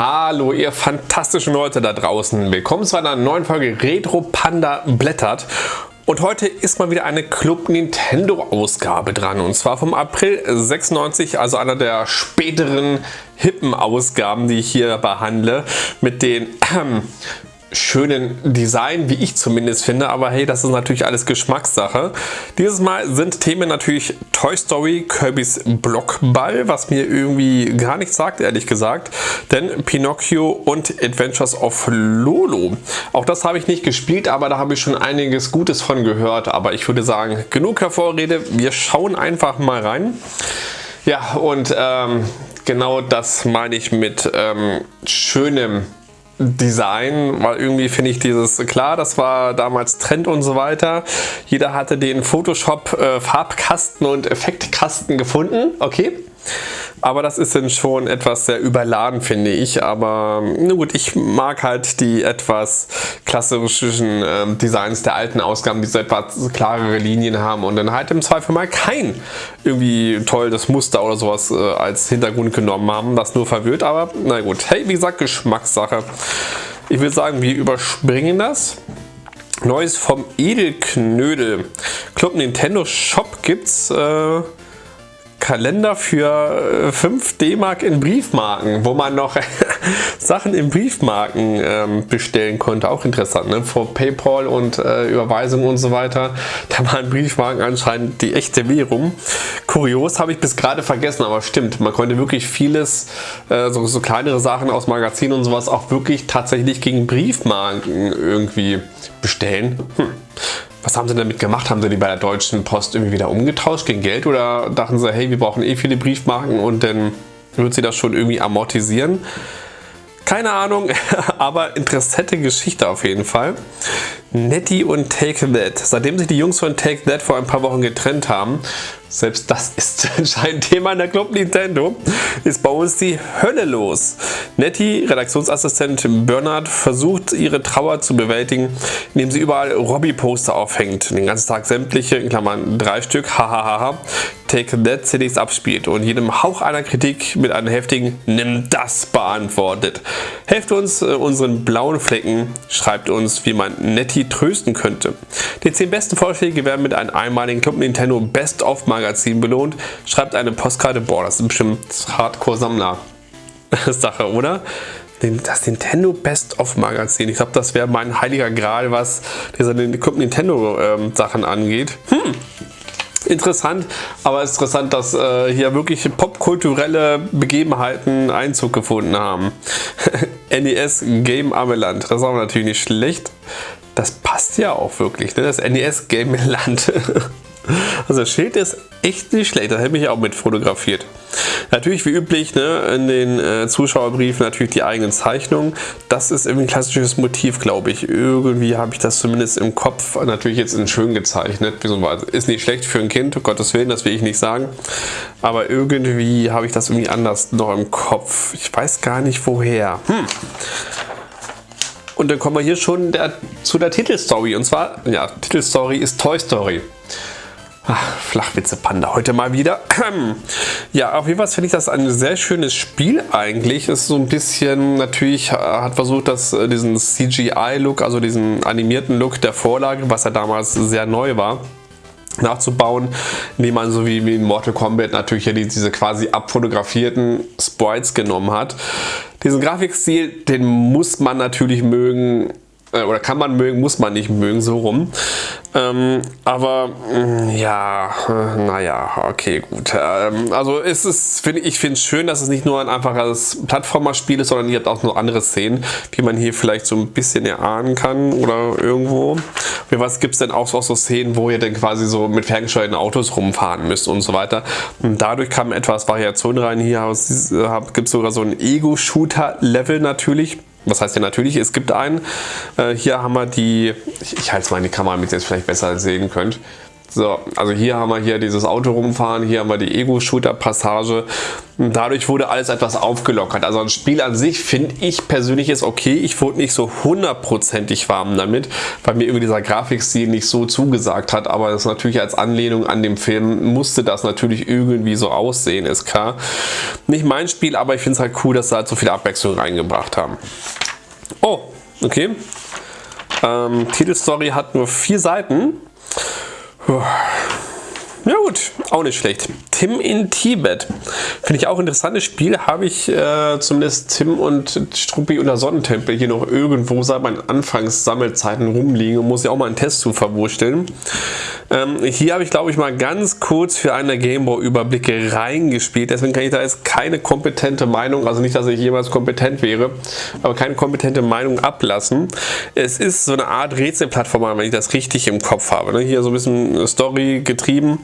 Hallo ihr fantastischen Leute da draußen. Willkommen zu einer neuen Folge Retro Panda blättert. Und heute ist mal wieder eine Club Nintendo Ausgabe dran und zwar vom April 96, also einer der späteren hippen Ausgaben, die ich hier behandle, mit den äh, schönen Design, wie ich zumindest finde, aber hey, das ist natürlich alles Geschmackssache. Dieses Mal sind Themen natürlich Toy Story, Kirby's Blockball, was mir irgendwie gar nichts sagt, ehrlich gesagt, denn Pinocchio und Adventures of Lolo. Auch das habe ich nicht gespielt, aber da habe ich schon einiges Gutes von gehört, aber ich würde sagen, genug Hervorrede, wir schauen einfach mal rein. Ja, und ähm, genau das meine ich mit ähm, schönem Design, weil irgendwie finde ich dieses, klar, das war damals Trend und so weiter. Jeder hatte den Photoshop äh, Farbkasten und Effektkasten gefunden, okay. Aber das ist dann schon etwas sehr überladen, finde ich. Aber na gut, ich mag halt die etwas klassischen äh, Designs der alten Ausgaben, die so etwas klarere Linien haben und dann halt im Zweifel mal kein irgendwie tolles Muster oder sowas äh, als Hintergrund genommen haben, das nur verwirrt. Aber na gut, hey, wie gesagt, Geschmackssache. Ich würde sagen, wir überspringen das. Neues vom Edelknödel. Club Nintendo Shop gibt's. Äh, Kalender für 5 äh, D-Mark in Briefmarken, wo man noch Sachen in Briefmarken ähm, bestellen konnte. Auch interessant, ne? Vor Paypal und äh, Überweisung und so weiter. Da waren Briefmarken anscheinend die echte Währung. Kurios habe ich bis gerade vergessen, aber stimmt. Man konnte wirklich vieles, äh, so, so kleinere Sachen aus Magazinen und sowas auch wirklich tatsächlich gegen Briefmarken irgendwie bestellen. Hm. Was haben sie damit gemacht? Haben sie die bei der Deutschen Post irgendwie wieder umgetauscht gegen Geld oder dachten sie, hey, wir brauchen eh viele Briefmarken und dann wird sie das schon irgendwie amortisieren? Keine Ahnung, aber interessante Geschichte auf jeden Fall. Nettie und Take That. Seitdem sich die Jungs von Take That vor ein paar Wochen getrennt haben, selbst das ist anscheinend Thema in der Club Nintendo, ist bei uns die Hölle los. Nettie, Redaktionsassistentin Bernhard, versucht ihre Trauer zu bewältigen, indem sie überall Robbie-Poster aufhängt. Den ganzen Tag sämtliche, in Klammern drei Stück, hahaha, Take That CDs abspielt und jedem Hauch einer Kritik mit einem heftigen Nimm das beantwortet. Helft uns äh, unseren blauen Flecken, schreibt uns, wie man Nettie trösten könnte. Die 10 besten Vorschläge werden mit einem einmaligen Club Nintendo Best of Magazin belohnt. Schreibt eine Postkarte, boah, das ist bestimmt Hardcore-Sammler-Sache, oder? das Nintendo Best of Magazin. Ich glaube, das wäre mein heiliger Gral, was diese Club Nintendo ähm, angeht. Hm, interessant, aber ist interessant, dass äh, hier wirklich popkulturelle Begebenheiten Einzug gefunden haben. NES Game Ameland, das ist auch natürlich nicht schlecht. Das passt ja auch wirklich, ne? das NES Game Land. Also das Schild ist echt nicht schlecht, das hätte ich auch mit fotografiert. Natürlich wie üblich ne, in den äh, Zuschauerbriefen natürlich die eigenen Zeichnungen. Das ist irgendwie ein klassisches Motiv, glaube ich. Irgendwie habe ich das zumindest im Kopf natürlich jetzt in schön gezeichnet. Ist nicht schlecht für ein Kind, um Gottes Willen, das will ich nicht sagen. Aber irgendwie habe ich das irgendwie anders noch im Kopf. Ich weiß gar nicht woher. Hm. Und dann kommen wir hier schon der, zu der Titelstory. Und zwar, ja, Titelstory ist Toy Story. Ach, Flachwitze Panda heute mal wieder. Ja, auf jeden Fall finde ich das ein sehr schönes Spiel eigentlich. Ist so ein bisschen, natürlich hat versucht, dass äh, diesen CGI-Look, also diesen animierten Look der Vorlage, was ja damals sehr neu war, nachzubauen, indem man so wie in Mortal Kombat natürlich ja diese quasi abfotografierten Sprites genommen hat. Diesen Grafikstil, den muss man natürlich mögen, äh, oder kann man mögen, muss man nicht mögen, so rum. Ähm, aber mm, ja, äh, naja, okay, gut. Ähm, also es ist, find, ich finde es schön, dass es nicht nur ein einfaches Plattformerspiel ist, sondern ihr habt auch noch andere Szenen, die man hier vielleicht so ein bisschen erahnen kann oder irgendwo. Für was gibt es denn auch, auch so Szenen, wo ihr dann quasi so mit ferngesteuerten Autos rumfahren müsst und so weiter. Und dadurch kam etwas Variation rein. Hier gibt es sogar so ein Ego-Shooter-Level natürlich was heißt ja natürlich, es gibt einen. Äh, hier haben wir die, ich, ich halte es mal in die Kamera, damit ihr es vielleicht besser sehen könnt. So, also hier haben wir hier dieses Auto rumfahren, hier haben wir die Ego-Shooter-Passage. Dadurch wurde alles etwas aufgelockert. Also ein Spiel an sich finde ich persönlich ist okay. Ich wurde nicht so hundertprozentig warm damit, weil mir irgendwie dieser Grafikstil nicht so zugesagt hat. Aber das natürlich als Anlehnung an dem Film musste das natürlich irgendwie so aussehen, ist klar. Nicht mein Spiel, aber ich finde es halt cool, dass sie halt so viel Abwechslung reingebracht haben. Oh, okay. Ähm, Titelstory hat nur vier Seiten. Ja gut, auch nicht schlecht. Tim in Tibet. Finde ich auch ein interessantes Spiel. Habe ich äh, zumindest Tim und Struppi unter Sonnentempel hier noch irgendwo seit meinen Anfangssammelzeiten rumliegen und muss ja auch mal einen Test zu verwursteln. Ähm, hier habe ich glaube ich mal ganz kurz für eine Gameboy Überblicke reingespielt. Deswegen kann ich da jetzt keine kompetente Meinung, also nicht, dass ich jemals kompetent wäre, aber keine kompetente Meinung ablassen. Es ist so eine Art Rätselplattform, wenn ich das richtig im Kopf habe. Ne? Hier so ein bisschen Story getrieben.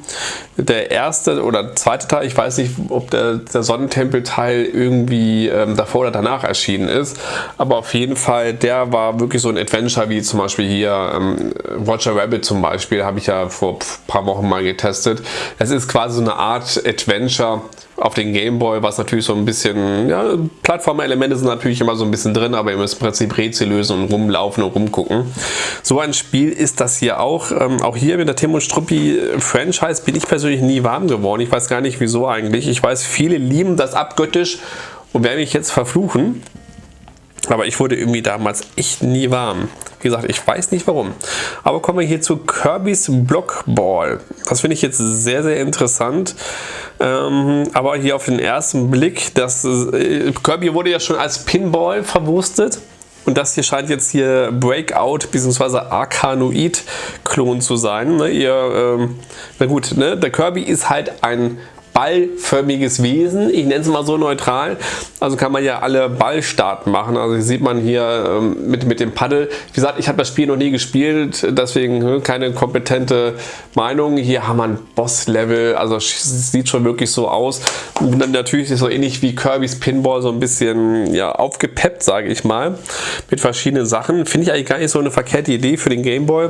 Der erste oder zweite Teil, ich weiß nicht, ob der, der Sonnentempel-Teil irgendwie ähm, davor oder danach erschienen ist, aber auf jeden Fall, der war wirklich so ein Adventure, wie zum Beispiel hier ähm, Roger Rabbit zum Beispiel, habe ich ja vor ein paar Wochen mal getestet. Es ist quasi so eine Art Adventure auf den Gameboy, was natürlich so ein bisschen, ja, Plattformelemente sind natürlich immer so ein bisschen drin, aber ihr müsst im Prinzip Rätsel lösen und rumlaufen und rumgucken. So ein Spiel ist das hier auch. Ähm, auch hier mit der Tim und Struppi Franchise bin ich persönlich nie warm geworden. Ich weiß gar nicht wieso eigentlich. Ich weiß, viele lieben das abgöttisch und werden mich jetzt verfluchen. Aber ich wurde irgendwie damals echt nie warm. Wie gesagt, ich weiß nicht warum. Aber kommen wir hier zu Kirby's Blockball. Das finde ich jetzt sehr, sehr interessant. Ähm, aber hier auf den ersten Blick, das äh, Kirby wurde ja schon als Pinball verwurstet. Und das hier scheint jetzt hier Breakout bzw. Arkanoid-Klon zu sein. Ne, ihr, ähm, na gut, ne, der Kirby ist halt ein ballförmiges Wesen. Ich nenne es mal so neutral. Also kann man ja alle Ballstarten machen. Also sieht man hier ähm, mit, mit dem Paddel. Wie gesagt, ich habe das Spiel noch nie gespielt, deswegen hm, keine kompetente Meinung. Hier haben wir ein Boss-Level, also sieht schon wirklich so aus. Und dann natürlich so ähnlich wie Kirby's Pinball, so ein bisschen ja, aufgepeppt, sage ich mal, mit verschiedenen Sachen. Finde ich eigentlich gar nicht so eine verkehrte Idee für den Gameboy.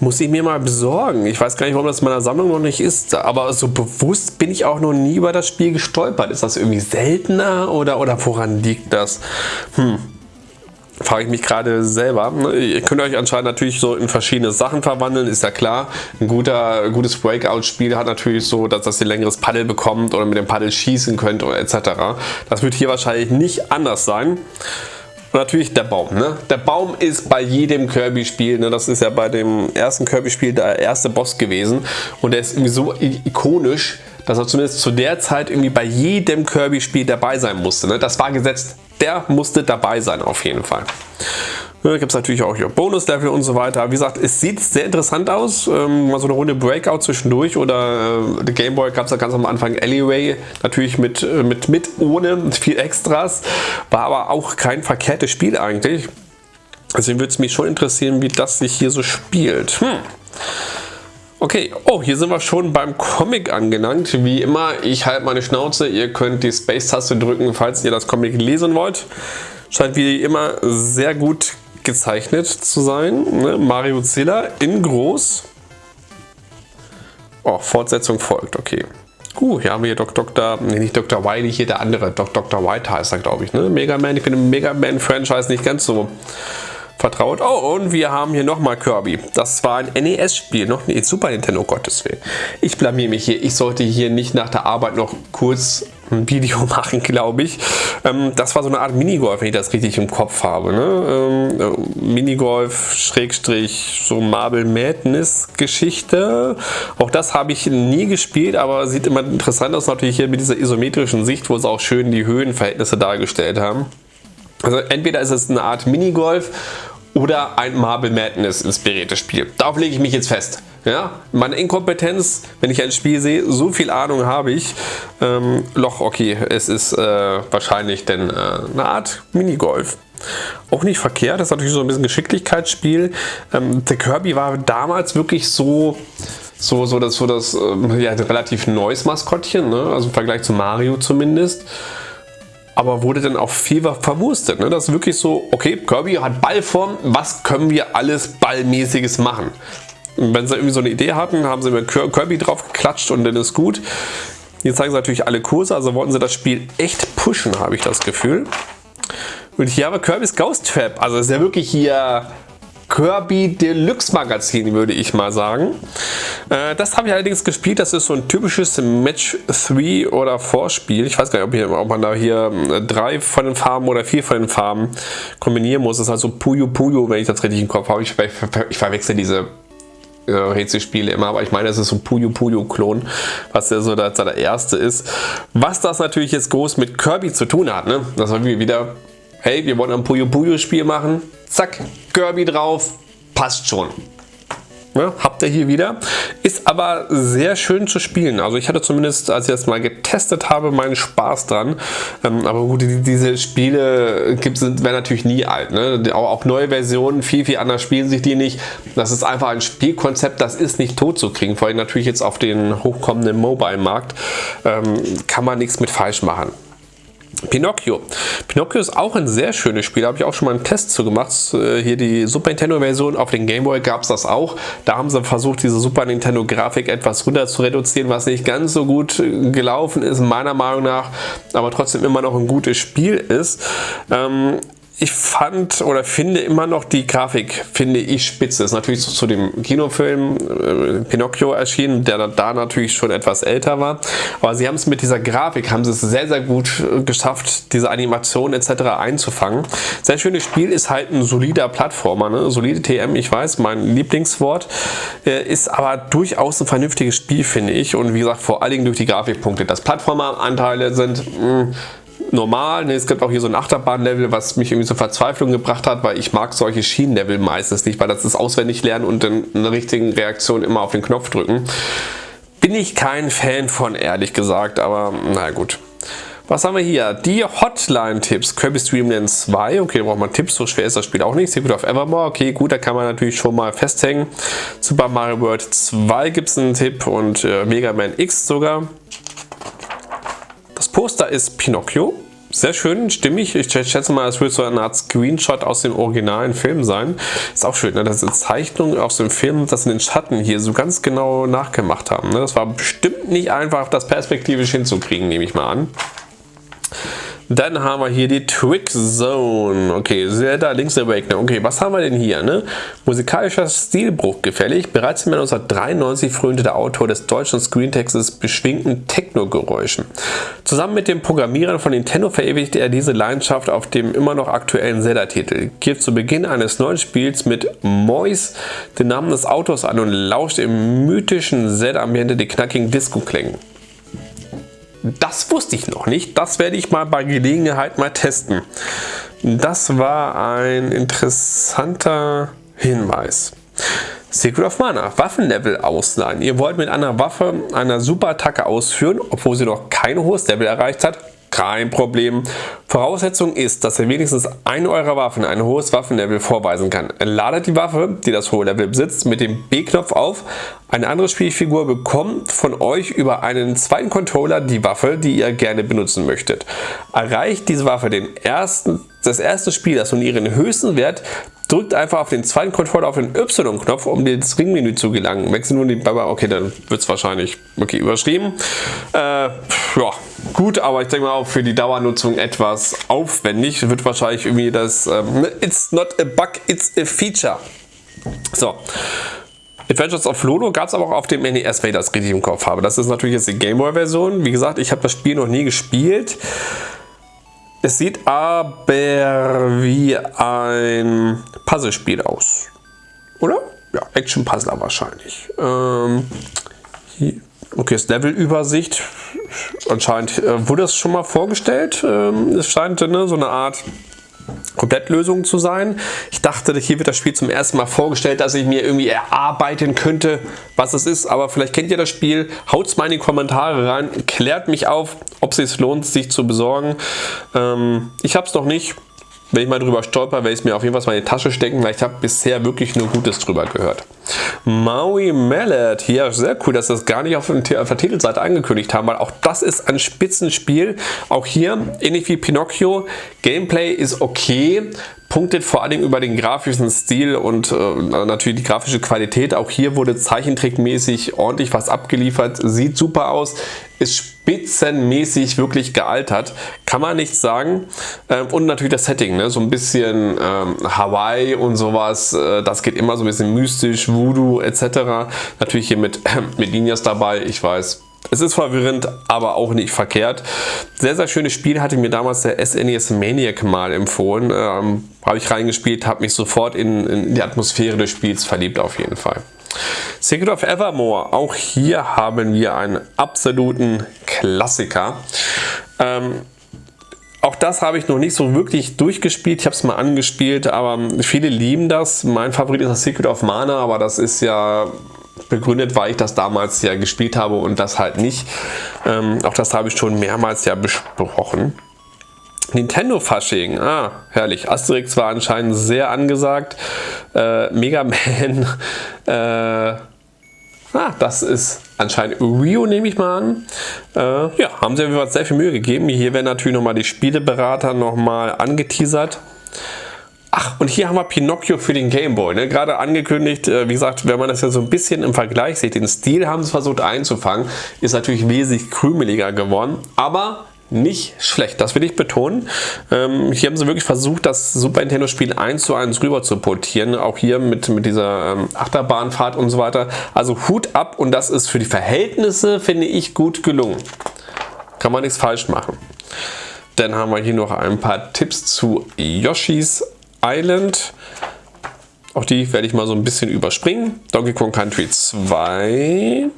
Muss ich mir mal besorgen. Ich weiß gar nicht, warum das in meiner Sammlung noch nicht ist, aber so bewusst bin ich auch noch nie über das Spiel gestolpert. Ist das irgendwie seltener oder, oder woran liegt das? Hm frage ich mich gerade selber. Ihr könnt euch anscheinend natürlich so in verschiedene Sachen verwandeln, ist ja klar. Ein guter, gutes Breakout-Spiel hat natürlich so, dass das ihr längeres Paddel bekommt oder mit dem Paddel schießen könnt oder etc. Das wird hier wahrscheinlich nicht anders sein. Und natürlich der Baum. Ne? Der Baum ist bei jedem Kirby-Spiel, ne? das ist ja bei dem ersten Kirby-Spiel der erste Boss gewesen und der ist irgendwie so ikonisch, dass er zumindest zu der Zeit irgendwie bei jedem Kirby-Spiel dabei sein musste. Ne? Das war gesetzt. Der musste dabei sein auf jeden Fall. Da gibt es natürlich auch hier Bonus-Level und so weiter. Wie gesagt, es sieht sehr interessant aus. Ähm, mal so eine Runde Breakout zwischendurch oder äh, der Gameboy gab es ja ganz am Anfang Alleyway. Natürlich mit, äh, mit, mit, ohne, viel Extras. War aber auch kein verkehrtes Spiel eigentlich. Deswegen würde es mich schon interessieren, wie das sich hier so spielt. Hm. Okay, oh, hier sind wir schon beim Comic angelangt. Wie immer, ich halte meine Schnauze. Ihr könnt die Space-Taste drücken, falls ihr das Comic lesen wollt. Scheint wie immer sehr gut gezeichnet zu sein. Ne? Mario Zilla in groß. Oh, Fortsetzung folgt, okay. Uh, hier haben wir hier Dr. Nee, nicht Dr. Wily, hier der andere. Dok Dr. White heißt er, glaube ich. Ne? Mega Man, ich bin im Mega Man-Franchise nicht ganz so vertraut. Oh, und wir haben hier nochmal Kirby. Das war ein NES-Spiel, noch nicht Super Nintendo, Gottes Willen. Ich blamier mich hier. Ich sollte hier nicht nach der Arbeit noch kurz ein Video machen, glaube ich. Ähm, das war so eine Art Minigolf, wenn ich das richtig im Kopf habe. Ne? Ähm, äh, Minigolf, Schrägstrich, so Marble Madness Geschichte. Auch das habe ich nie gespielt, aber sieht immer interessant aus, natürlich hier mit dieser isometrischen Sicht, wo sie auch schön die Höhenverhältnisse dargestellt haben. Also entweder ist es eine Art Minigolf oder ein Marble Madness inspiriertes Spiel. Darauf lege ich mich jetzt fest. Ja, meine Inkompetenz, wenn ich ein Spiel sehe, so viel Ahnung habe ich. Ähm, Loch, okay, es ist äh, wahrscheinlich denn äh, eine Art Minigolf. Auch nicht verkehrt, das ist natürlich so ein bisschen Geschicklichkeitsspiel. Ähm, der Kirby war damals wirklich so, so, so das, so das äh, ja, relativ neues Maskottchen, ne? also im Vergleich zu Mario zumindest aber wurde dann auch viel verwurstet. Ne? Das ist wirklich so, okay, Kirby hat Ballform, was können wir alles Ballmäßiges machen? Wenn sie irgendwie so eine Idee hatten, haben sie mit Kirby drauf geklatscht und dann ist gut. Hier zeigen sie natürlich alle Kurse, also wollten sie das Spiel echt pushen, habe ich das Gefühl. Und hier haben wir Kirby's Ghost Trap. Also ist ja wirklich hier Kirby Deluxe Magazin, würde ich mal sagen. Äh, das habe ich allerdings gespielt. Das ist so ein typisches Match 3 oder 4 Spiel. Ich weiß gar nicht, ob, hier, ob man da hier äh, drei von den Farben oder vier von den Farben kombinieren muss. Das ist also Puyo Puyo, wenn ich das richtig im Kopf habe. Ich, ich verwechsel diese äh, Rätselspiele immer, aber ich meine, es ist so ein Puyo Puyo Klon, was ja so der, der erste ist. Was das natürlich jetzt groß mit Kirby zu tun hat, ne? Das war wieder hey, wir wollen ein Puyo Puyo Spiel machen, zack, Kirby drauf, passt schon. Ja, habt ihr hier wieder. Ist aber sehr schön zu spielen. Also ich hatte zumindest, als ich das mal getestet habe, meinen Spaß dran. Ähm, aber gut, die, diese Spiele werden natürlich nie alt. Ne? Auch, auch, neue Versionen, viel, viel anders spielen sich die nicht. Das ist einfach ein Spielkonzept, das ist nicht tot zu kriegen. Vor allem natürlich jetzt auf den hochkommenden Mobile-Markt ähm, kann man nichts mit falsch machen. Pinocchio. Pinocchio ist auch ein sehr schönes Spiel, habe ich auch schon mal einen Test zu gemacht. Äh, hier die Super Nintendo Version auf den Game Boy gab es das auch. Da haben sie versucht, diese Super Nintendo Grafik etwas runter zu reduzieren, was nicht ganz so gut äh, gelaufen ist, meiner Meinung nach, aber trotzdem immer noch ein gutes Spiel ist. Ähm, ich fand oder finde immer noch die Grafik, finde ich spitze. Ist natürlich zu, zu dem Kinofilm äh, Pinocchio erschienen, der da natürlich schon etwas älter war. Aber sie haben es mit dieser Grafik, haben sie es sehr, sehr gut äh, geschafft, diese Animation etc. einzufangen. Sehr schönes Spiel, ist halt ein solider Plattformer, ne? solide TM, ich weiß, mein Lieblingswort. Äh, ist aber durchaus ein vernünftiges Spiel, finde ich. Und wie gesagt, vor allen Dingen durch die Grafikpunkte. Das Plattformer-Anteile sind... Mh, mm, normal. Ne, es gibt auch hier so ein Achterbahnlevel, was mich irgendwie zur Verzweiflung gebracht hat, weil ich mag solche Schienenlevel meistens nicht, weil das ist auswendig lernen und in einer richtigen Reaktion immer auf den Knopf drücken. Bin ich kein Fan von, ehrlich gesagt, aber na gut. Was haben wir hier? Die Hotline-Tipps. Kirby Stream Land 2. Okay, da braucht man Tipps. So schwer ist das Spiel auch nicht. Secret of Evermore. Okay, gut, da kann man natürlich schon mal festhängen. Super Mario World 2 gibt es einen Tipp und äh, Mega Man X sogar. Poster ist Pinocchio. Sehr schön, stimmig. Ich schätze mal, es wird so eine Art Screenshot aus dem originalen Film sein. Ist auch schön, ne? dass die Zeichnung aus dem Film, das in den Schatten hier so ganz genau nachgemacht haben. Ne? Das war bestimmt nicht einfach, das perspektivisch hinzukriegen, nehme ich mal an. Dann haben wir hier die Trick Zone. Okay, Zelda Link's Awakening. Okay, was haben wir denn hier? Ne? Musikalischer Stilbruch gefällig. Bereits im Jahr 1993 frönte der Autor des deutschen Screentextes beschwingten Techno-Geräuschen. Zusammen mit dem Programmierern von Nintendo verewigte er diese Leidenschaft auf dem immer noch aktuellen Zelda-Titel. Gibt zu Beginn eines neuen Spiels mit Mois den Namen des Autors an und lauscht im mythischen Zelda-Ambiente die knackigen Disco-Klängen. Das wusste ich noch nicht. Das werde ich mal bei Gelegenheit mal testen. Das war ein interessanter Hinweis. Secret of Mana, Waffenlevel ausleihen. Ihr wollt mit einer Waffe eine Super-Attacke ausführen, obwohl sie noch kein hohes Level erreicht hat. Kein Problem. Voraussetzung ist, dass ihr wenigstens eine eurer Waffen ein hohes Waffenlevel vorweisen kann. Ladet die Waffe, die das hohe Level besitzt, mit dem B-Knopf auf. Eine andere Spielfigur bekommt von euch über einen zweiten Controller die Waffe, die ihr gerne benutzen möchtet. Erreicht diese Waffe den ersten, das erste Spielers und ihren höchsten Wert, drückt einfach auf den zweiten Controller auf den Y-Knopf, um ins Ringmenü zu gelangen. Wechselt nur die Baba. Okay, dann wird es wahrscheinlich okay, überschrieben. Äh, ja, gut, aber ich denke mal auch für die Dauernutzung etwas aufwendig. Wird wahrscheinlich irgendwie das ähm, It's not a bug, it's a feature. So. Adventures of Lolo gab es aber auch auf dem NES, wenn ich das richtig im Kopf habe. Das ist natürlich jetzt die Gameboy-Version. Wie gesagt, ich habe das Spiel noch nie gespielt. Es sieht aber wie ein Puzzlespiel aus. Oder? Ja, Action-Puzzler wahrscheinlich. Ähm, okay, das Levelübersicht. Anscheinend äh, wurde das schon mal vorgestellt. Ähm, es scheint ne, so eine Art Komplettlösung zu sein. Ich dachte, hier wird das Spiel zum ersten Mal vorgestellt, dass ich mir irgendwie erarbeiten könnte, was es ist. Aber vielleicht kennt ihr das Spiel. Haut es mal in die Kommentare rein. Klärt mich auf, ob es sich lohnt, sich zu besorgen. Ähm, ich habe es noch nicht. Wenn ich mal drüber stolper, werde ich es mir auf jeden Fall mal in die Tasche stecken, weil ich habe bisher wirklich nur Gutes drüber gehört. Maui Mallet, hier sehr cool, dass das gar nicht auf, der Titelseite angekündigt haben, weil auch das ist ein Spitzenspiel. Auch hier, ähnlich wie Pinocchio, Gameplay ist okay, punktet vor allem über den grafischen Stil und äh, natürlich die grafische Qualität. Auch hier wurde zeichentrickmäßig ordentlich was abgeliefert, sieht super aus, ist spitzenmäßig wirklich gealtert, kann man nicht sagen. Ähm, und natürlich das Setting, ne? so ein bisschen ähm, Hawaii und sowas, äh, das geht immer so ein bisschen mystisch, Voodoo etc. Natürlich hier mit, äh, mit Ninjas dabei, ich weiß, es ist verwirrend, aber auch nicht verkehrt. Sehr, sehr schönes Spiel, hatte mir damals der SNES e Maniac mal empfohlen. Ähm, habe ich reingespielt, habe mich sofort in, in die Atmosphäre des Spiels verliebt auf jeden Fall. Secret of Evermore, auch hier haben wir einen absoluten Klassiker. Ähm, auch das habe ich noch nicht so wirklich durchgespielt. Ich habe es mal angespielt, aber viele lieben das. Mein Favorit ist das Secret of Mana, aber das ist ja begründet, weil ich das damals ja gespielt habe und das halt nicht. Ähm, auch das habe ich schon mehrmals ja besprochen. Nintendo Fasching, ah, herrlich. Asterix war anscheinend sehr angesagt. Äh, Mega Man, äh, ah, das ist anscheinend Rio, nehme ich mal an. Äh, ja, haben sie sehr viel Mühe gegeben. Hier werden natürlich nochmal die Spieleberater nochmal angeteasert. Ach, und hier haben wir Pinocchio für den Gameboy. Ne? Gerade angekündigt, äh, wie gesagt, wenn man das ja so ein bisschen im Vergleich sieht, den Stil haben sie versucht einzufangen, ist natürlich wesentlich krümeliger geworden, aber nicht schlecht, das will ich betonen. Ähm, hier haben sie wirklich versucht, das Super Nintendo Spiel 1 zu 1 rüber zu portieren, auch hier mit, mit dieser ähm, Achterbahnfahrt und so weiter. Also Hut ab und das ist für die Verhältnisse, finde ich, gut gelungen. Kann man nichts falsch machen. Dann haben wir hier noch ein paar Tipps zu Yoshis Island. Auch die werde ich mal so ein bisschen überspringen. Donkey Kong Country 2.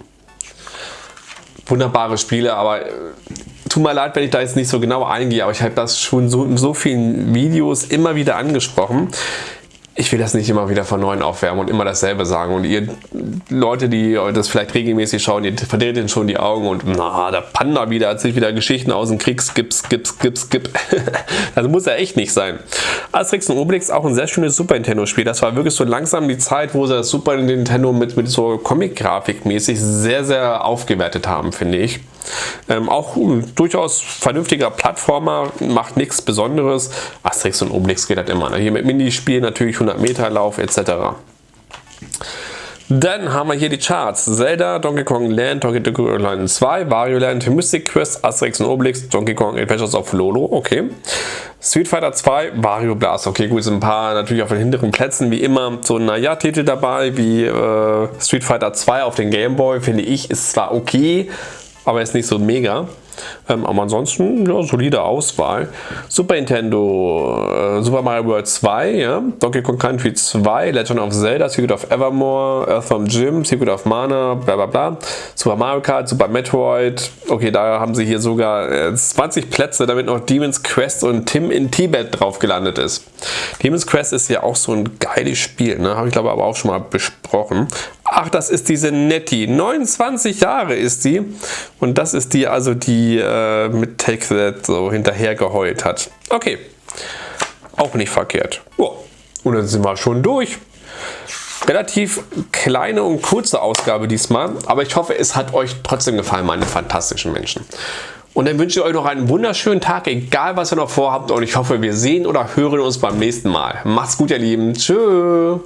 Wunderbare Spiele, aber äh, tut mir leid, wenn ich da jetzt nicht so genau eingehe, aber ich habe das schon so in so vielen Videos immer wieder angesprochen ich will das nicht immer wieder von neuem aufwärmen und immer dasselbe sagen. Und ihr Leute, die das vielleicht regelmäßig schauen, ihr verdreht schon die Augen und na, der Panda wieder sich wieder Geschichten aus dem Krieg, skip, skip, skip, skip. das muss ja echt nicht sein. Asterix und Obelix auch ein sehr schönes Super Nintendo Spiel. Das war wirklich so langsam die Zeit, wo sie das Super Nintendo mit, mit so Comic-Grafik mäßig sehr, sehr aufgewertet haben, finde ich. Ähm, auch uh, durchaus vernünftiger Plattformer, macht nichts Besonderes. Asterix und Obelix geht halt immer. Ne? Hier mit Minispiel natürlich 100 Meter Lauf etc. Dann haben wir hier die Charts. Zelda, Donkey Kong Land, Donkey Kong Land 2, Wario Land, Mystic Quest, Asterix und Obelix, Donkey Kong Adventures of Lolo, okay. Street Fighter 2, Wario Blast, okay gut, sind ein paar natürlich auf den hinteren Plätzen, wie immer so naja Titel dabei, wie äh, Street Fighter 2 auf den Game Boy, finde ich, ist zwar okay, aber ist nicht so mega. Ähm, aber ansonsten, ja, solide Auswahl. Super Nintendo, äh, Super Mario World 2, ja, Donkey Kong Country 2, Legend of Zelda, Secret of Evermore, Earthworm Jim, Secret of Mana, bla bla bla. Super Mario Kart, Super Metroid. Okay, da haben sie hier sogar äh, 20 Plätze, damit noch Demon's Quest und Tim in Tibet drauf gelandet ist. Demon's Quest ist ja auch so ein geiles Spiel, ne? habe ich glaube aber auch schon mal besprochen. Ach, das ist diese Nettie. 29 Jahre ist die. Und das ist die, also die äh, mit Take That so hinterher geheult hat. Okay. Auch nicht verkehrt. Oh. Und dann sind wir schon durch. Relativ kleine und kurze Ausgabe diesmal. Aber ich hoffe, es hat euch trotzdem gefallen, meine fantastischen Menschen. Und dann wünsche ich euch noch einen wunderschönen Tag, egal was ihr noch vorhabt. Und ich hoffe, wir sehen oder hören uns beim nächsten Mal. Macht's gut, ihr Lieben. Tschüss.